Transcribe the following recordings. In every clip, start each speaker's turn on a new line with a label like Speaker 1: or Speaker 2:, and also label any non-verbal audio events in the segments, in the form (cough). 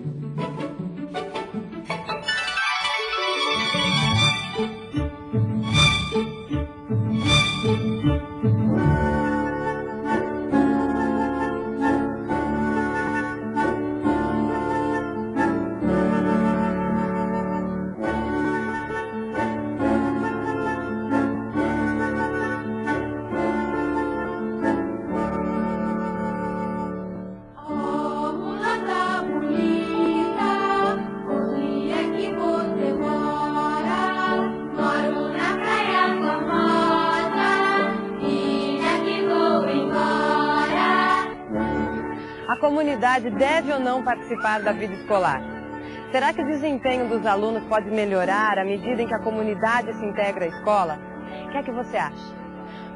Speaker 1: Mm-hmm. Comunidade deve ou não participar da vida escolar? Será que o desempenho dos alunos pode melhorar à medida em que a comunidade se integra à escola? O que é que você acha?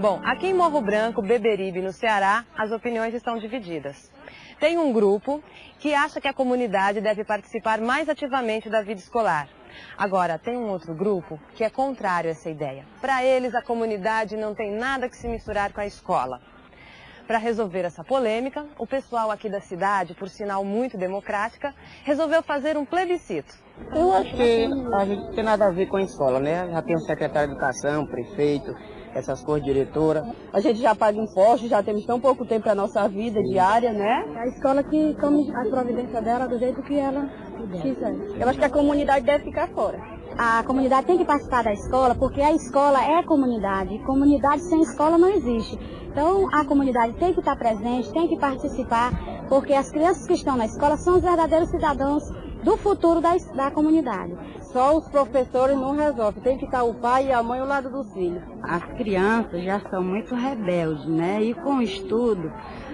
Speaker 1: Bom, aqui em Morro Branco, Beberibe, no Ceará, as opiniões estão divididas. Tem um grupo que acha que a comunidade deve participar mais ativamente da vida escolar. Agora, tem um outro grupo que é contrário a essa ideia. Para eles, a comunidade não tem nada que se misturar com a escola. Para resolver essa polêmica, o pessoal aqui da cidade, por sinal muito democrática, resolveu fazer um plebiscito.
Speaker 2: Eu acho que a gente não tem nada a ver com a escola, né? Já tem o secretário de educação, prefeito, essas coisas, diretora.
Speaker 3: A gente já paga impostos, já temos tão pouco tempo para nossa vida diária, né?
Speaker 4: A escola que tome a providência dela do jeito que ela quiser.
Speaker 3: Eu acho que a comunidade deve ficar fora.
Speaker 4: A comunidade tem que participar da escola porque a escola é comunidade. Comunidade sem escola não existe. Então a comunidade tem que estar presente, tem que participar, porque as crianças que estão na escola são os verdadeiros cidadãos do futuro da, da comunidade.
Speaker 3: Só os professores não resolvem, tem que estar o pai e a mãe ao lado dos filhos.
Speaker 5: As crianças já são muito rebeldes, né? E com o estudo,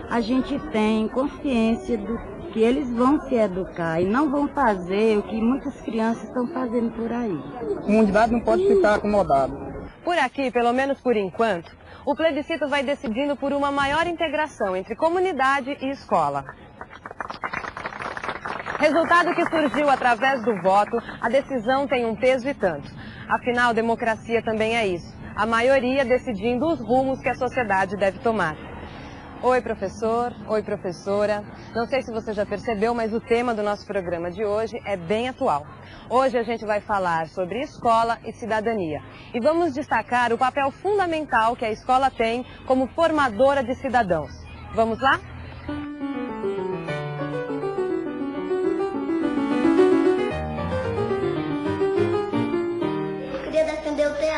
Speaker 5: a gente tem consciência do que eles vão se educar e não vão fazer o que muitas crianças estão fazendo por aí.
Speaker 2: A comunidade não pode ficar acomodada.
Speaker 1: Por aqui, pelo menos por enquanto, o plebiscito vai decidindo por uma maior integração entre comunidade e escola. Resultado que surgiu através do voto, a decisão tem um peso e tanto. Afinal, democracia também é isso. A maioria decidindo os rumos que a sociedade deve tomar. Oi, professor. Oi, professora. Não sei se você já percebeu, mas o tema do nosso programa de hoje é bem atual. Hoje a gente vai falar sobre escola e cidadania. E vamos destacar o papel fundamental que a escola tem como formadora de cidadãos. Vamos lá?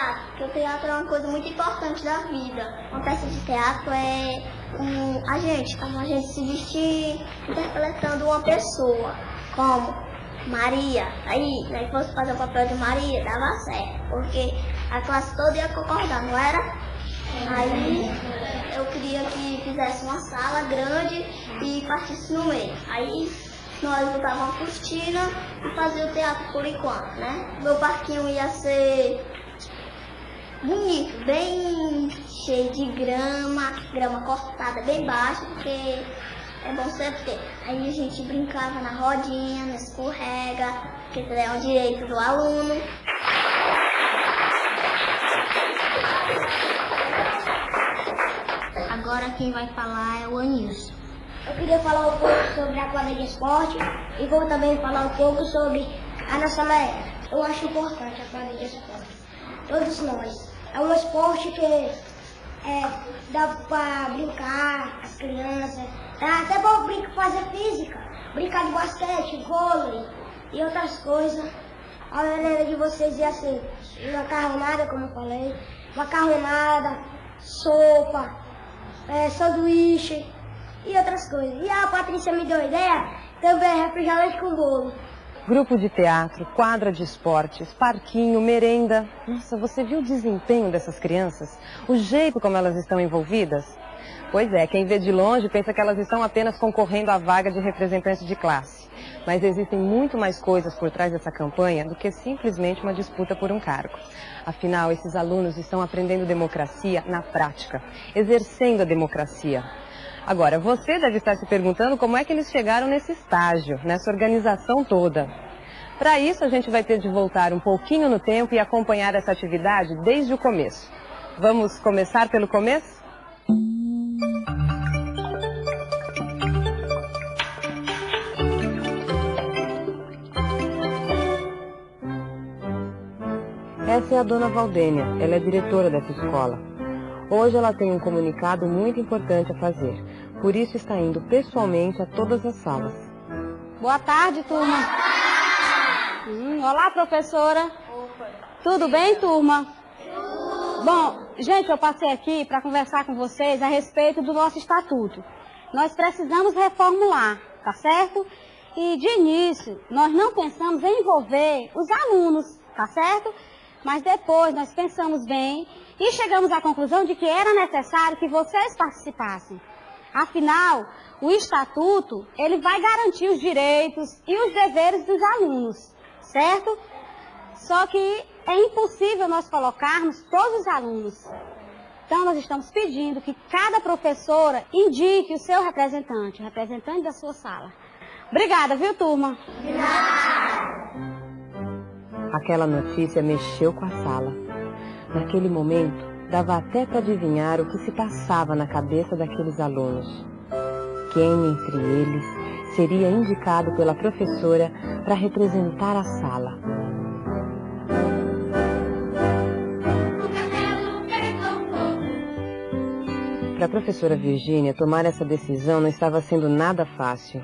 Speaker 6: Teatro, porque o teatro é uma coisa muito importante da vida. Uma peça de teatro é um, a gente, como a gente se vestir interpretando uma pessoa, como Maria. Aí, se fosse fazer o papel de Maria, dava certo, porque a classe toda ia concordar, não era? Aí eu queria que fizesse uma sala grande e partisse no meio. Aí nós botávamos uma cortina e fazia o teatro por enquanto, né? Meu parquinho ia ser bonito, bem cheio de grama, grama cortada bem baixa, porque é bom sempre ter. Aí a gente brincava na rodinha, no escorrega, que é o direito do aluno. Agora quem vai falar é o Anilson. Eu queria falar um pouco sobre a quadra de esporte e vou também falar um pouco sobre a nossa maré. Eu acho importante a quadra de esporte. Todos nós. É um esporte que é, dá pra brincar, as crianças. Dá até pra brincar, fazer física. Brincar de basquete, vôlei e outras coisas. A maneira de vocês ia ser macarronada, como eu falei. Macarronada, sopa, é, sanduíche e outras coisas. E a Patrícia me deu ideia, também refrigerante com bolo.
Speaker 1: Grupo de teatro, quadra de esportes, parquinho, merenda. Nossa, você viu o desempenho dessas crianças? O jeito como elas estão envolvidas? Pois é, quem vê de longe pensa que elas estão apenas concorrendo à vaga de representante de classe. Mas existem muito mais coisas por trás dessa campanha do que simplesmente uma disputa por um cargo. Afinal, esses alunos estão aprendendo democracia na prática, exercendo a democracia. Agora, você deve estar se perguntando como é que eles chegaram nesse estágio, nessa organização toda. Para isso, a gente vai ter de voltar um pouquinho no tempo e acompanhar essa atividade desde o começo. Vamos começar pelo começo? Essa é a dona Valdênia, ela é diretora dessa escola. Hoje ela tem um comunicado muito importante a fazer, por isso está indo pessoalmente a todas as salas.
Speaker 4: Boa tarde, turma. Hum, olá, professora. Tudo bem, turma? Bom, gente, eu passei aqui para conversar com vocês a respeito do nosso estatuto. Nós precisamos reformular, tá certo? E de início, nós não pensamos em envolver os alunos, tá certo? Mas depois nós pensamos bem e chegamos à conclusão de que era necessário que vocês participassem. Afinal, o estatuto, ele vai garantir os direitos e os deveres dos alunos, certo? Só que é impossível nós colocarmos todos os alunos. Então, nós estamos pedindo que cada professora indique o seu representante, o representante da sua sala. Obrigada, viu, turma?
Speaker 1: Aquela notícia mexeu com a sala. Naquele momento, dava até para adivinhar o que se passava na cabeça daqueles alunos. Quem entre eles seria indicado pela professora para representar a sala? Para a professora Virgínia, tomar essa decisão não estava sendo nada fácil.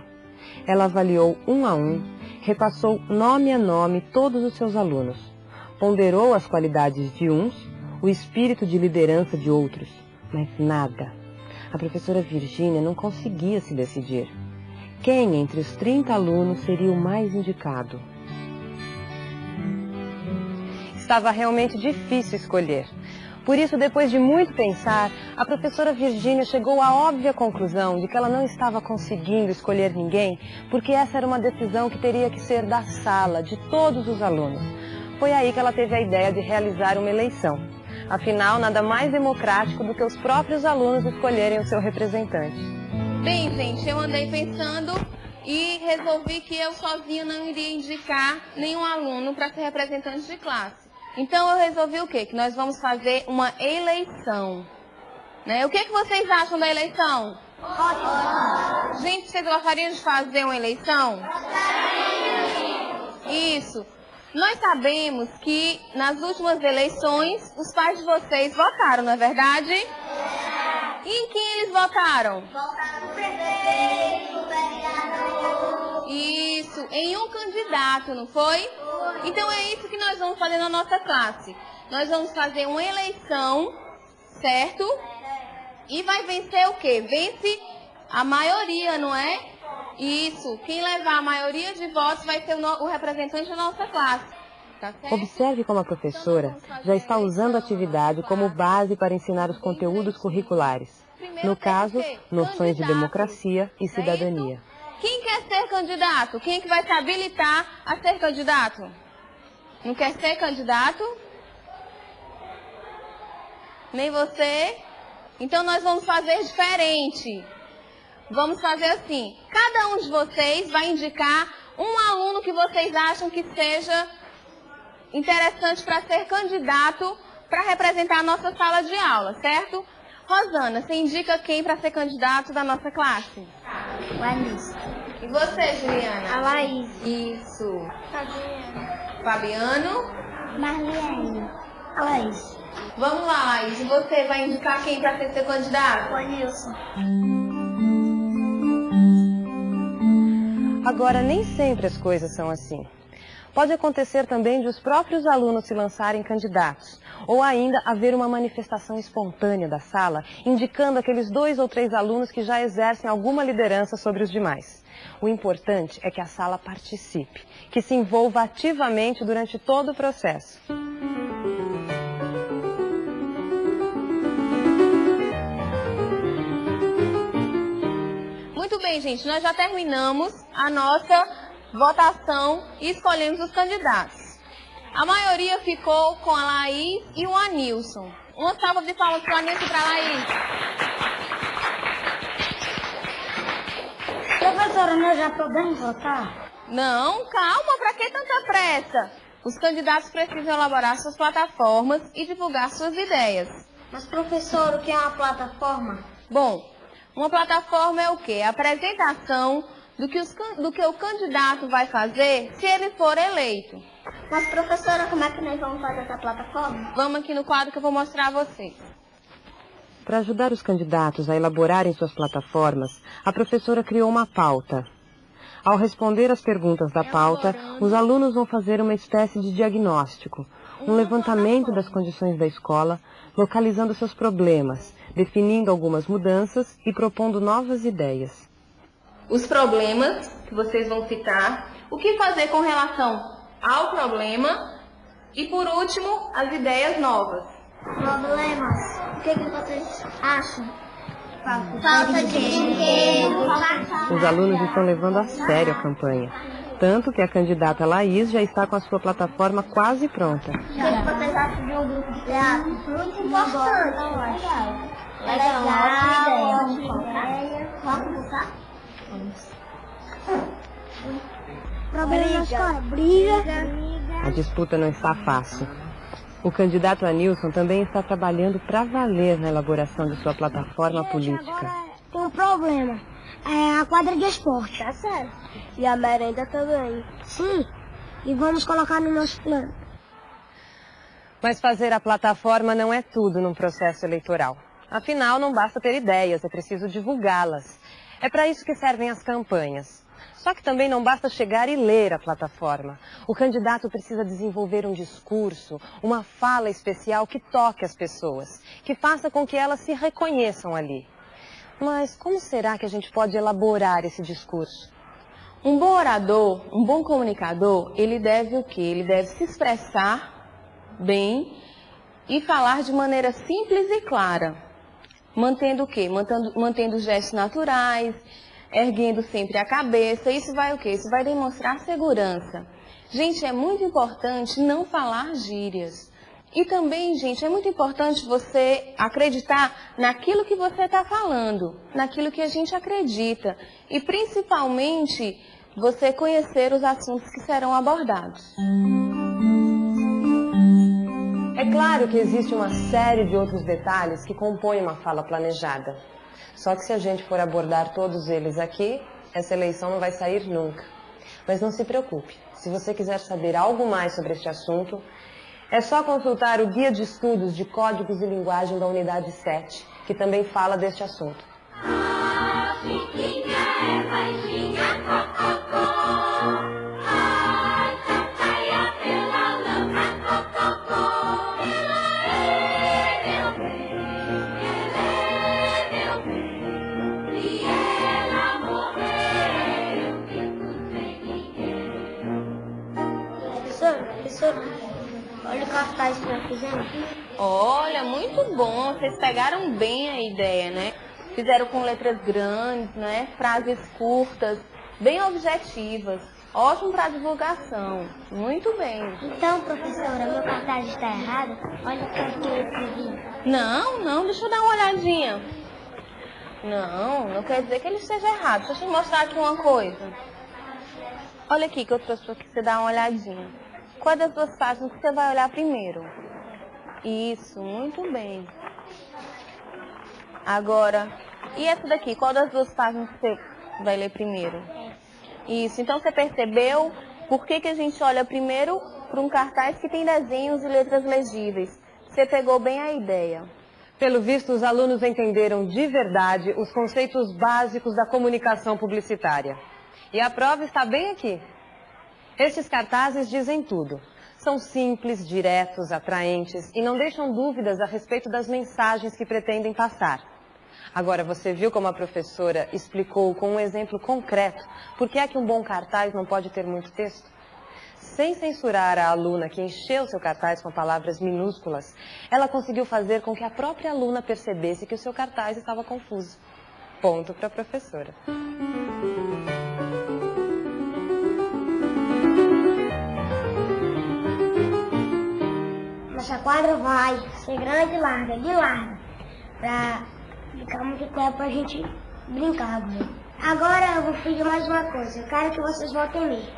Speaker 1: Ela avaliou um a um, repassou nome a nome todos os seus alunos, ponderou as qualidades de uns, o espírito de liderança de outros, mas nada. A professora Virgínia não conseguia se decidir. Quem entre os 30 alunos seria o mais indicado? Estava realmente difícil escolher. Por isso, depois de muito pensar, a professora Virgínia chegou à óbvia conclusão de que ela não estava conseguindo escolher ninguém, porque essa era uma decisão que teria que ser da sala, de todos os alunos. Foi aí que ela teve a ideia de realizar uma eleição. Afinal, nada mais democrático do que os próprios alunos escolherem o seu representante.
Speaker 7: Bem, gente, eu andei pensando e resolvi que eu sozinho não iria indicar nenhum aluno para ser representante de classe. Então eu resolvi o quê? Que nós vamos fazer uma eleição. Né? O que, que vocês acham da eleição? Gente, vocês gostariam de fazer uma eleição? Isso. Nós sabemos que nas últimas eleições os pais de vocês votaram, não é verdade? E em quem eles votaram?
Speaker 6: Votaram no prefeito, vereador.
Speaker 7: Isso, em um candidato, não foi? Então é isso que nós vamos fazer na nossa classe. Nós vamos fazer uma eleição, certo? E vai vencer o quê? Vence a maioria, não é? Isso. Quem levar a maioria de votos vai ser o, no- o representante da nossa classe. Tá?
Speaker 1: Observe como a professora já está usando a atividade como base para ensinar os conteúdos curriculares. No caso, noções de democracia e cidadania.
Speaker 7: Quem quer ser candidato? Quem é que vai se habilitar a ser candidato? Não quer ser candidato? Nem você? Então nós vamos fazer diferente. Vamos fazer assim: cada um de vocês vai indicar um aluno que vocês acham que seja interessante para ser candidato para representar a nossa sala de aula, certo? Rosana, você indica quem para ser candidato da nossa classe?
Speaker 6: O Anis.
Speaker 7: E você, Juliana?
Speaker 6: A Laís.
Speaker 7: Isso. Fabiano?
Speaker 6: Marlene. A Laís.
Speaker 7: Vamos lá, Laís. Você vai indicar quem para ser seu candidato?
Speaker 6: O Anilson.
Speaker 1: Agora, nem sempre as coisas são assim. Pode acontecer também de os próprios alunos se lançarem candidatos, ou ainda haver uma manifestação espontânea da sala, indicando aqueles dois ou três alunos que já exercem alguma liderança sobre os demais. O importante é que a sala participe, que se envolva ativamente durante todo o processo.
Speaker 7: Bem, gente. Nós já terminamos a nossa votação e escolhemos os candidatos. A maioria ficou com a Laís e o Anilson. Uma salva de palmas para o Anilson e para a Laís.
Speaker 4: Professora, nós já podemos votar?
Speaker 7: Não, calma, para que tanta pressa? Os candidatos precisam elaborar suas plataformas e divulgar suas ideias.
Speaker 6: Mas, professor, o que é uma plataforma?
Speaker 7: Bom, uma plataforma é o quê? A apresentação do que, os, do que o candidato vai fazer se ele for eleito.
Speaker 6: Mas, professora, como é que nós vamos fazer essa plataforma?
Speaker 7: Vamos aqui no quadro que eu vou mostrar a vocês.
Speaker 1: Para ajudar os candidatos a elaborarem suas plataformas, a professora criou uma pauta. Ao responder às perguntas da pauta, os alunos vão fazer uma espécie de diagnóstico, um levantamento das condições da escola, localizando seus problemas, definindo algumas mudanças e propondo novas ideias.
Speaker 7: Os problemas que vocês vão citar, o que fazer com relação ao problema e, por último, as ideias novas.
Speaker 6: Problemas. O que, que vocês acham? Falta de dinheiro.
Speaker 1: Os alunos estão levando a sério a campanha. Tanto que a candidata Laís já está com a sua plataforma quase pronta.
Speaker 6: O que, que vocês acham de um grupo de teatro? Muito importante. Legal. Vamos?
Speaker 4: Problema na escola, briga.
Speaker 1: A disputa não está fácil. O candidato Anilson também está trabalhando para valer na elaboração de sua plataforma política.
Speaker 4: Tem um problema. É a quadra de esporte. Tá certo.
Speaker 6: E a merenda também.
Speaker 4: Sim. E vamos colocar no nosso plano.
Speaker 1: Mas fazer a plataforma não é tudo num processo eleitoral. Afinal, não basta ter ideias, é preciso divulgá-las. É para isso que servem as campanhas. Só que também não basta chegar e ler a plataforma. O candidato precisa desenvolver um discurso, uma fala especial que toque as pessoas, que faça com que elas se reconheçam ali. Mas como será que a gente pode elaborar esse discurso?
Speaker 7: Um bom orador, um bom comunicador, ele deve o quê? Ele deve se expressar bem e falar de maneira simples e clara. Mantendo o quê? Mantendo, mantendo gestos naturais, erguendo sempre a cabeça. Isso vai o quê? Isso vai demonstrar segurança. Gente, é muito importante não falar gírias. E também, gente, é muito importante você acreditar naquilo que você está falando, naquilo que a gente acredita. E principalmente, você conhecer os assuntos que serão abordados.
Speaker 1: É claro que existe uma série de outros detalhes que compõem uma fala planejada. Só que se a gente for abordar todos eles aqui, essa eleição não vai sair nunca. Mas não se preocupe, se você quiser saber algo mais sobre este assunto, é só consultar o Guia de Estudos de Códigos e Linguagem da Unidade 7, que também fala deste assunto.
Speaker 8: A Chiquinha é baixinha, cococó. Ai,
Speaker 6: cartaz que nós fizemos.
Speaker 7: Olha, muito bom. Vocês pegaram bem a ideia, né? Fizeram com letras grandes, né? Frases curtas, bem objetivas. Ótimo para divulgação. Muito bem.
Speaker 6: Então, professora, meu cartaz está errado? Olha o que eu escrevi.
Speaker 7: Não, não, deixa eu dar uma olhadinha. Não, não quer dizer que ele esteja errado. Deixa eu te mostrar aqui uma coisa. Olha aqui que eu trouxe para você dar uma olhadinha. Qual das duas páginas que você vai olhar primeiro? Isso, muito bem. Agora, e essa daqui? Qual das duas páginas que você vai ler primeiro? Isso, então você percebeu por que, que a gente olha primeiro para um cartaz que tem desenhos e letras legíveis? Você pegou bem a ideia.
Speaker 1: Pelo visto, os alunos entenderam de verdade os conceitos básicos da comunicação publicitária. E a prova está bem aqui. Estes cartazes dizem tudo. São simples, diretos, atraentes e não deixam dúvidas a respeito das mensagens que pretendem passar. Agora, você viu como a professora explicou com um exemplo concreto por que é que um bom cartaz não pode ter muito texto? Sem censurar a aluna que encheu seu cartaz com palavras minúsculas, ela conseguiu fazer com que a própria aluna percebesse que o seu cartaz estava confuso. Ponto para a professora.
Speaker 6: Nossa quadra vai ser grande e larga, de larga, pra ficar muito tempo pra gente brincar. Né? Agora eu vou pedir mais uma coisa, eu quero que vocês votem em mim.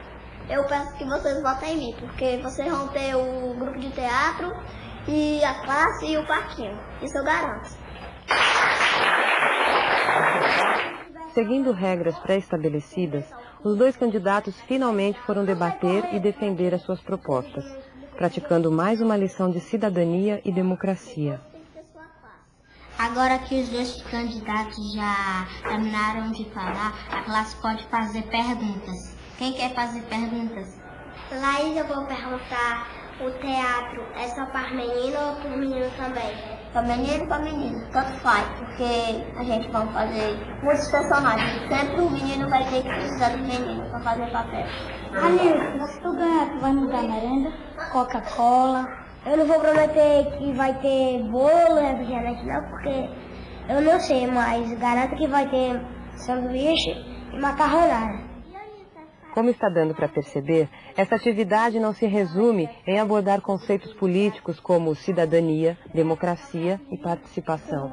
Speaker 6: Eu peço que vocês votem em mim, porque vocês vão ter o grupo de teatro e a classe e o parquinho. Isso eu garanto.
Speaker 1: seguindo regras pré-estabelecidas, os dois candidatos finalmente foram debater e defender as suas propostas, praticando mais uma lição de cidadania e democracia.
Speaker 6: Agora que os dois candidatos já terminaram de falar, a classe pode fazer perguntas. Quem quer fazer perguntas? Laís, eu vou perguntar, o teatro é só para menino ou para menino também? Para menino e para menino, tanto faz, porque a gente vai fazer muitos personagens. Sempre o menino vai ter que precisar do menino para fazer papel.
Speaker 4: Anil, se tu ganhar, tu vai me dar merenda, Coca-Cola. Eu não vou prometer que vai ter bolo, refrigerante não, porque eu não sei, mas garanto que vai ter sanduíche e macarronada.
Speaker 1: Como está dando para perceber, essa atividade não se resume em abordar conceitos políticos como cidadania, democracia e participação.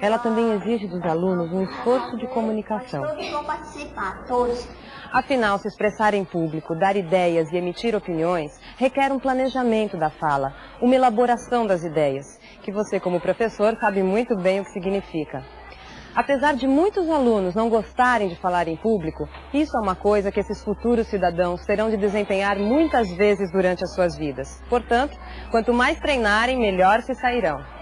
Speaker 1: Ela também exige dos alunos um esforço de comunicação.
Speaker 6: Todos vão participar, todos.
Speaker 1: Afinal, se expressar em público, dar ideias e emitir opiniões requer um planejamento da fala, uma elaboração das ideias, que você, como professor, sabe muito bem o que significa. Apesar de muitos alunos não gostarem de falar em público, isso é uma coisa que esses futuros cidadãos terão de desempenhar muitas vezes durante as suas vidas. Portanto, quanto mais treinarem, melhor se sairão.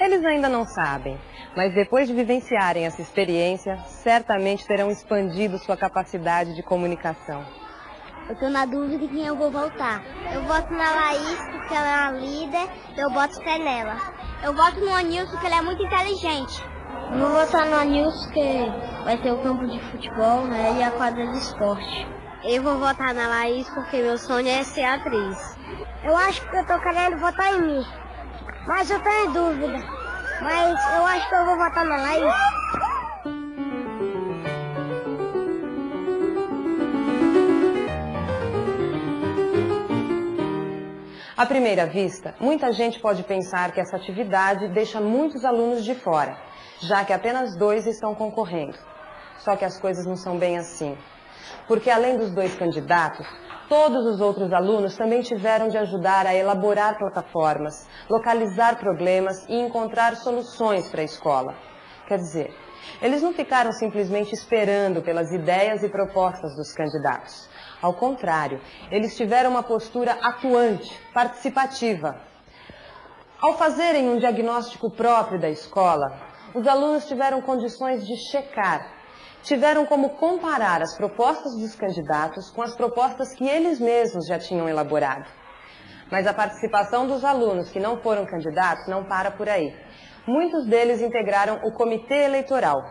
Speaker 1: Eles ainda não sabem, mas depois de vivenciarem essa experiência, certamente terão expandido sua capacidade de comunicação.
Speaker 6: Eu tô na dúvida de quem eu vou votar. Eu voto na Laís porque ela é a líder, eu voto fé nela. Eu voto no Anilson porque ele é muito inteligente. Eu vou votar no Anilson porque vai ter o campo de futebol né, e a quadra de esporte. Eu vou votar na Laís porque meu sonho é ser atriz. Eu acho que eu tô querendo votar em mim, mas eu em dúvida. Mas eu acho que eu vou votar na Laís.
Speaker 1: À primeira vista, muita gente pode pensar que essa atividade deixa muitos alunos de fora, já que apenas dois estão concorrendo. Só que as coisas não são bem assim. Porque além dos dois candidatos, todos os outros alunos também tiveram de ajudar a elaborar plataformas, localizar problemas e encontrar soluções para a escola. Quer dizer, eles não ficaram simplesmente esperando pelas ideias e propostas dos candidatos. Ao contrário, eles tiveram uma postura atuante, participativa. Ao fazerem um diagnóstico próprio da escola, os alunos tiveram condições de checar, tiveram como comparar as propostas dos candidatos com as propostas que eles mesmos já tinham elaborado. Mas a participação dos alunos que não foram candidatos não para por aí. Muitos deles integraram o comitê eleitoral.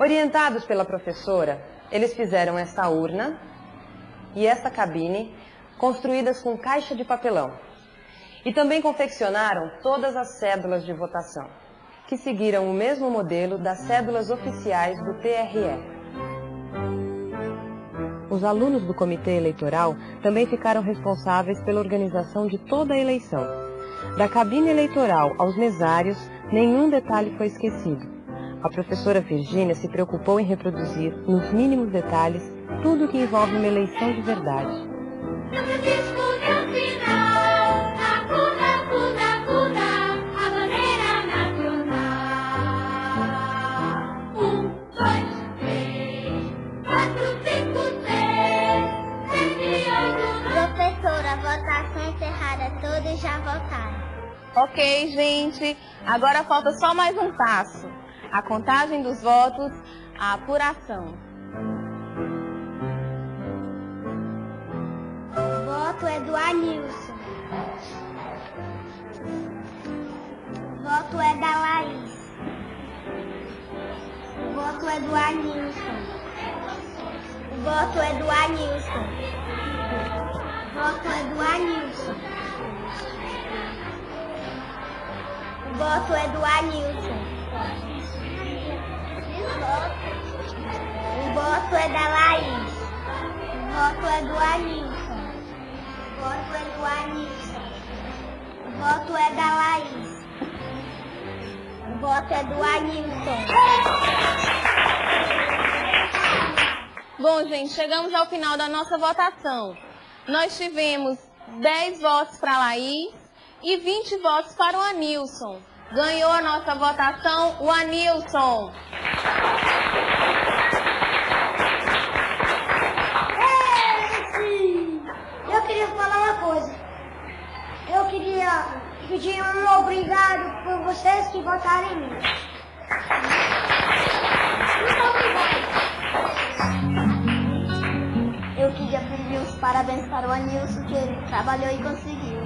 Speaker 1: Orientados pela professora, eles fizeram esta urna e esta cabine construídas com caixa de papelão. E também confeccionaram todas as cédulas de votação, que seguiram o mesmo modelo das cédulas oficiais do TRE. Os alunos do comitê eleitoral também ficaram responsáveis pela organização de toda a eleição. Da cabine eleitoral aos mesários, nenhum detalhe foi esquecido. A professora Virgínia se preocupou em reproduzir, nos mínimos detalhes, tudo que envolve uma eleição de verdade.
Speaker 7: Ok, gente. Agora falta só mais um passo. A contagem dos votos, a apuração.
Speaker 6: O voto é do Anilson. O voto é da Laís. O voto é do Anilson. O voto é do Anilson. O voto é do Anilson. Voto é do Anilson. O voto é da Laís. O voto é do Anilson. O voto é do Anilson. O voto é da Laís. O voto é do Anilson.
Speaker 7: Bom, gente, chegamos ao final da nossa votação. Nós tivemos 10 votos para Laís e 20 votos para o Anilson. Ganhou a nossa votação o Anilson.
Speaker 9: Eu queria falar uma coisa. Eu queria pedir um obrigado por
Speaker 6: vocês que votaram em mim. Muito obrigado. Eu queria pedir os parabéns para o Anilson, que ele trabalhou e conseguiu.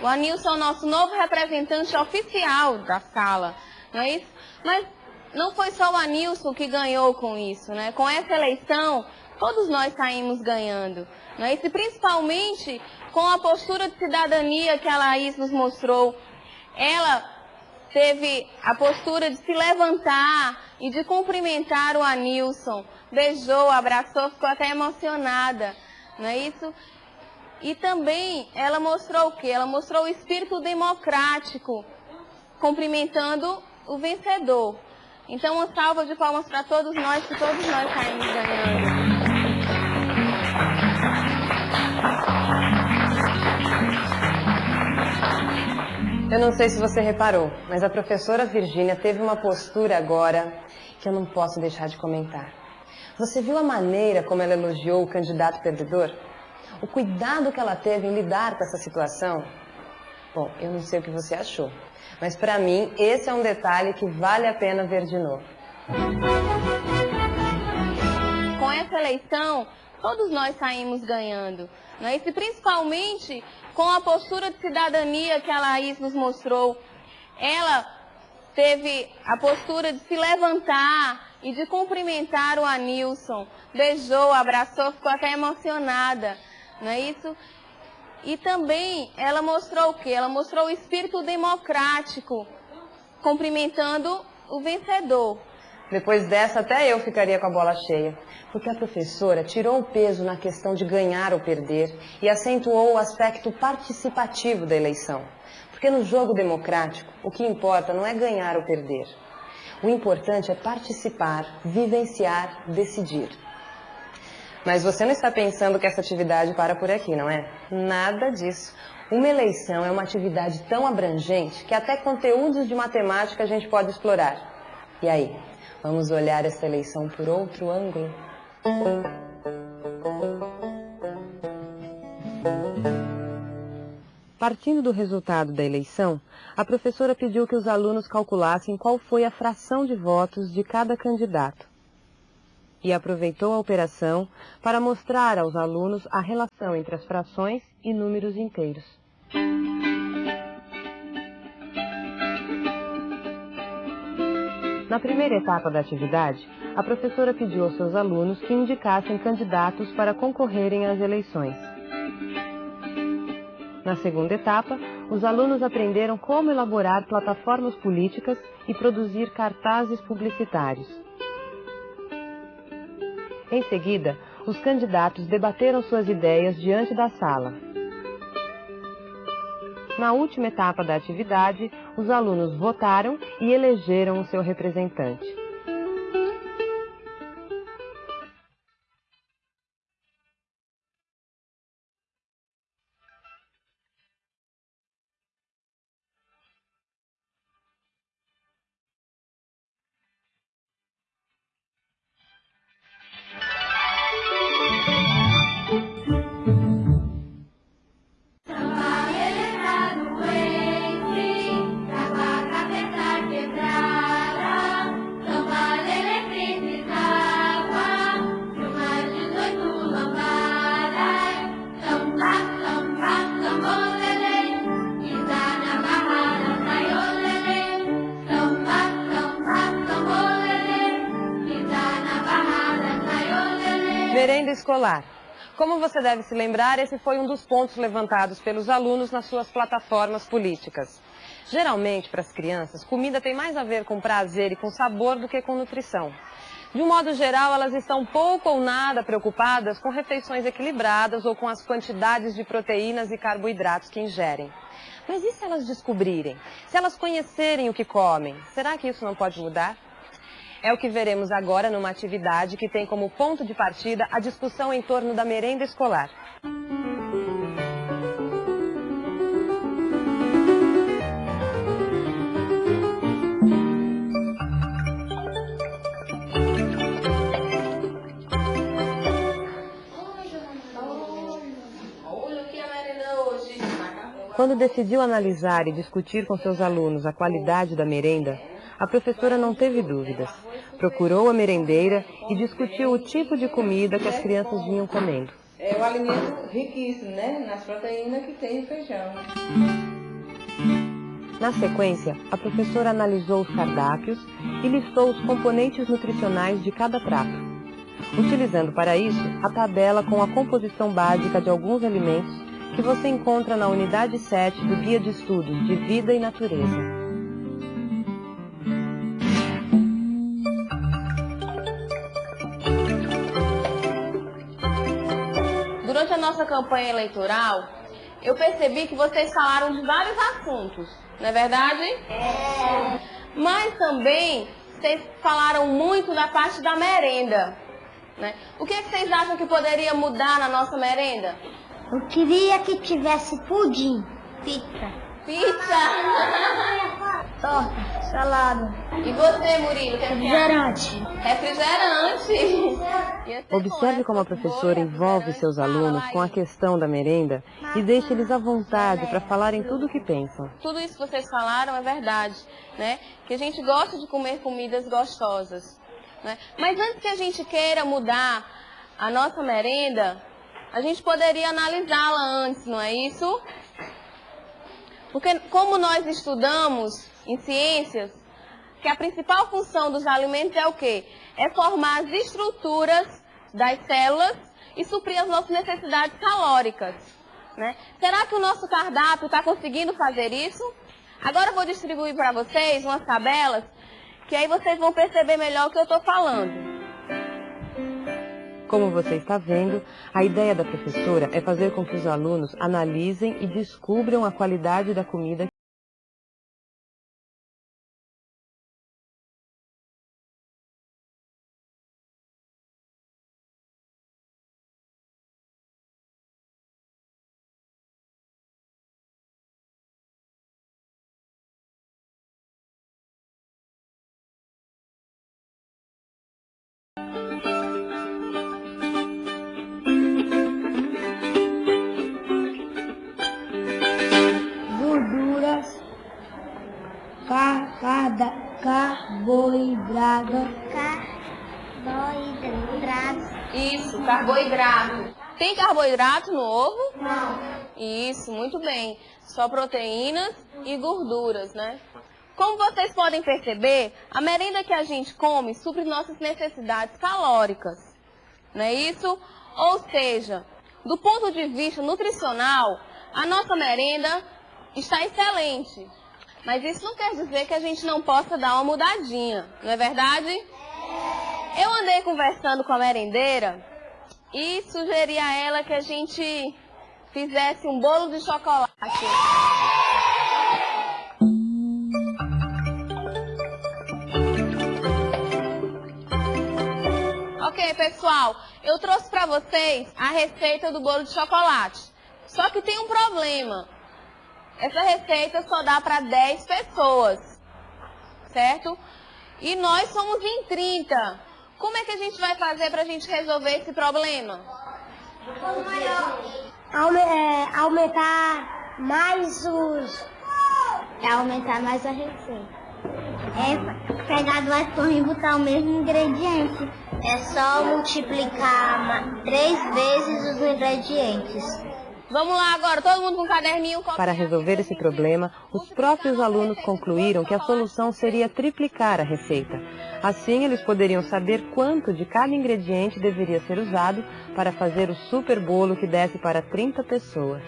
Speaker 7: O Anilson é o nosso novo representante oficial da sala, não é isso? Mas não foi só o Anilson que ganhou com isso, né? Com essa eleição, todos nós saímos ganhando, não é isso? E principalmente com a postura de cidadania que a Laís nos mostrou. Ela teve a postura de se levantar e de cumprimentar o Anilson. Beijou, abraçou, ficou até emocionada, não é isso? E também ela mostrou o quê? Ela mostrou o espírito democrático, cumprimentando o vencedor. Então, uma salva de palmas para todos nós, que todos nós saímos ganhando.
Speaker 1: Eu não sei se você reparou, mas a professora Virgínia teve uma postura agora que eu não posso deixar de comentar. Você viu a maneira como ela elogiou o candidato perdedor? O cuidado que ela teve em lidar com essa situação? Bom, eu não sei o que você achou, mas para mim esse é um detalhe que vale a pena ver de novo.
Speaker 7: Com essa eleição, todos nós saímos ganhando. Não é? E principalmente com a postura de cidadania que a Laís nos mostrou. Ela teve a postura de se levantar e de cumprimentar o Anilson. Beijou, abraçou, ficou até emocionada. Não é isso? E também ela mostrou o quê? Ela mostrou o espírito democrático, cumprimentando o vencedor.
Speaker 1: Depois dessa, até eu ficaria com a bola cheia, porque a professora tirou o peso na questão de ganhar ou perder e acentuou o aspecto participativo da eleição. Porque no jogo democrático, o que importa não é ganhar ou perder. O importante é participar, vivenciar, decidir. Mas você não está pensando que essa atividade para por aqui, não é? Nada disso. Uma eleição é uma atividade tão abrangente que até conteúdos de matemática a gente pode explorar. E aí, Vamos olhar essa eleição por outro ângulo? Partindo do resultado da eleição, a professora pediu que os alunos calculassem qual foi a fração de votos de cada candidato. E aproveitou a operação para mostrar aos alunos a relação entre as frações e números inteiros. Na primeira etapa da atividade, a professora pediu aos seus alunos que indicassem candidatos para concorrerem às eleições. Na segunda etapa, os alunos aprenderam como elaborar plataformas políticas e produzir cartazes publicitários. Em seguida, os candidatos debateram suas ideias diante da sala. Na última etapa da atividade, os alunos votaram e elegeram o seu representante. Escolar. Como você deve se lembrar, esse foi um dos pontos levantados pelos alunos nas suas plataformas políticas. Geralmente, para as crianças, comida tem mais a ver com prazer e com sabor do que com nutrição. De um modo geral, elas estão pouco ou nada preocupadas com refeições equilibradas ou com as quantidades de proteínas e carboidratos que ingerem. Mas e se elas descobrirem? Se elas conhecerem o que comem? Será que isso não pode mudar? É o que veremos agora numa atividade que tem como ponto de partida a discussão em torno da merenda escolar. Quando decidiu analisar e discutir com seus alunos a qualidade da merenda, a professora não teve dúvidas. Procurou a merendeira e discutiu o tipo de comida que as crianças vinham comendo.
Speaker 10: É um alimento riquíssimo, né? Nas proteínas que tem o feijão.
Speaker 1: Na sequência, a professora analisou os cardápios e listou os componentes nutricionais de cada prato. Utilizando para isso a tabela com a composição básica de alguns alimentos que você encontra na unidade 7 do Guia de Estudos de Vida e Natureza.
Speaker 7: A nossa campanha eleitoral, eu percebi que vocês falaram de vários assuntos, não é verdade? É. Mas também vocês falaram muito da parte da merenda. Né? O que, é que vocês acham que poderia mudar na nossa merenda?
Speaker 6: Eu queria que tivesse pudim, pizza.
Speaker 7: Pizza! (laughs)
Speaker 6: Torta, salada.
Speaker 7: E você, Murilo? Que
Speaker 6: Refrigerante.
Speaker 7: Refrigerante! (laughs)
Speaker 1: Observe como a professora envolve seus alunos com a questão da merenda e deixa eles à vontade para falarem tudo o que pensam.
Speaker 7: Tudo isso que vocês falaram é verdade, né? Que a gente gosta de comer comidas gostosas. Né? Mas antes que a gente queira mudar a nossa merenda, a gente poderia analisá-la antes, não é isso? Porque como nós estudamos em ciências, que a principal função dos alimentos é o quê? É formar as estruturas das células e suprir as nossas necessidades calóricas. Né? Será que o nosso cardápio está conseguindo fazer isso? Agora eu vou distribuir para vocês umas tabelas que aí vocês vão perceber melhor o que eu estou falando.
Speaker 1: Como você está vendo, a ideia da professora é fazer com que os alunos analisem e descubram a qualidade da comida
Speaker 6: carboidrato.
Speaker 7: Isso, carboidrato. Tem carboidrato no ovo?
Speaker 6: Não.
Speaker 7: Isso, muito bem. Só proteínas e gorduras, né? Como vocês podem perceber, a merenda que a gente come supre nossas necessidades calóricas. Não é isso? Ou seja, do ponto de vista nutricional, a nossa merenda está excelente. Mas isso não quer dizer que a gente não possa dar uma mudadinha, não é verdade? Eu andei conversando com a merendeira e sugeri a ela que a gente fizesse um bolo de chocolate. Ok, pessoal, eu trouxe para vocês a receita do bolo de chocolate. Só que tem um problema. Essa receita só dá para 10 pessoas, certo? E nós somos em 30. Como é que a gente vai fazer para a gente resolver esse problema?
Speaker 6: É, aumentar mais os. É aumentar mais a receita. É pegar duas torres e botar o mesmo ingrediente. É só multiplicar três vezes os ingredientes.
Speaker 7: Vamos lá agora, todo mundo com um caderninho.
Speaker 1: Para resolver esse problema, os próprios alunos concluíram que a solução seria triplicar a receita. Assim, eles poderiam saber quanto de cada ingrediente deveria ser usado para fazer o super bolo que desse para 30 pessoas.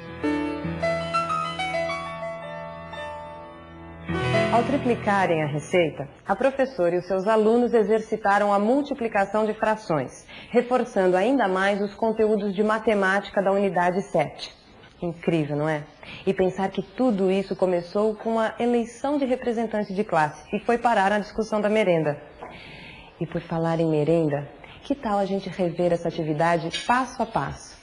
Speaker 1: Ao triplicarem a receita, a professora e os seus alunos exercitaram a multiplicação de frações, reforçando ainda mais os conteúdos de matemática da unidade 7. Incrível, não é? E pensar que tudo isso começou com a eleição de representante de classe e foi parar na discussão da merenda. E por falar em merenda, que tal a gente rever essa atividade passo a passo?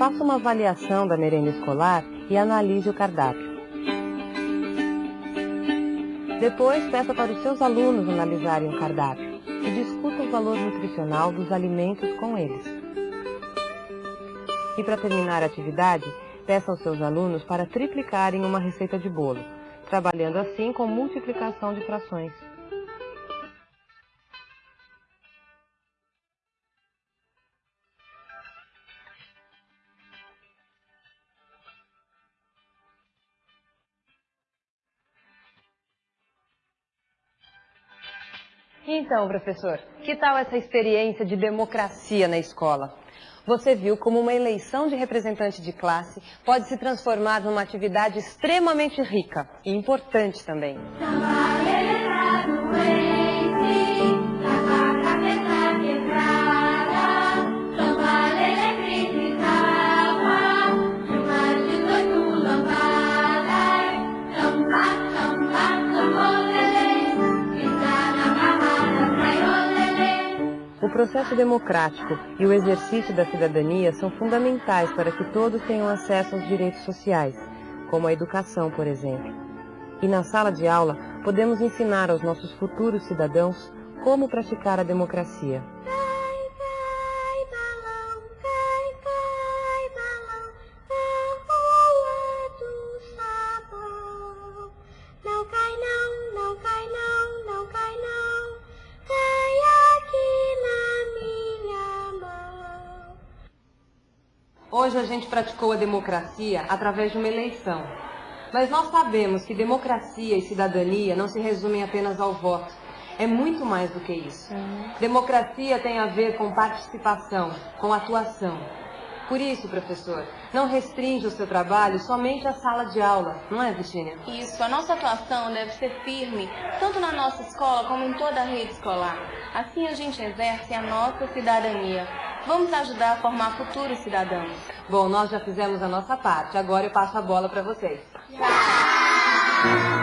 Speaker 1: Faça uma avaliação da merenda escolar e analise o cardápio. Depois, peça para os seus alunos analisarem o cardápio e discuta o valor nutricional dos alimentos com eles. E para terminar a atividade, peça aos seus alunos para triplicarem uma receita de bolo, trabalhando assim com multiplicação de frações. Então, professor, que tal essa experiência de democracia na escola? Você viu como uma eleição de representante de classe pode se transformar numa atividade extremamente rica e importante também. Processo democrático e o exercício da cidadania são fundamentais para que todos tenham acesso aos direitos sociais, como a educação, por exemplo. E na sala de aula, podemos ensinar aos nossos futuros cidadãos como praticar a democracia. Hoje a gente praticou a democracia através de uma eleição. Mas nós sabemos que democracia e cidadania não se resumem apenas ao voto. É muito mais do que isso. Democracia tem a ver com participação, com atuação. Por isso, professor, não restringe o seu trabalho somente à sala de aula, não é, Virginia?
Speaker 7: Isso, a nossa atuação deve ser firme, tanto na nossa escola como em toda a rede escolar. Assim a gente exerce a nossa cidadania. Vamos ajudar a formar futuros cidadãos.
Speaker 1: Bom, nós já fizemos a nossa parte, agora eu passo a bola para vocês.
Speaker 8: Na